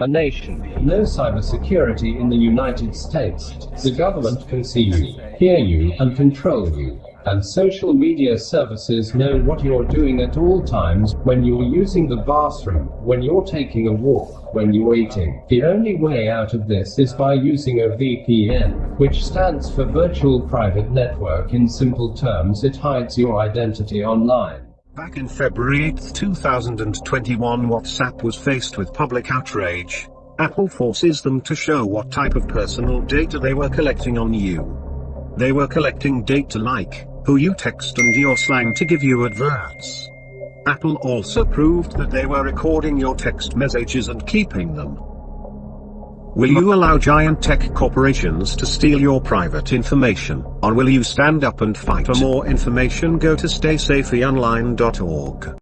a nation, no cybersecurity in the United States. The government can see you, hear you, and control you. And social media services know what you're doing at all times, when you're using the bathroom, when you're taking a walk, when you're eating. The only way out of this is by using a VPN, which stands for Virtual Private Network. In simple terms, it hides your identity online. Back in February 8, 2021 WhatsApp was faced with public outrage. Apple forces them to show what type of personal data they were collecting on you. They were collecting data like, who you text and your slang to give you adverts. Apple also proved that they were recording your text messages and keeping them. Will you allow giant tech corporations to steal your private information, or will you stand up and fight? For more information go to staysafeonline.org.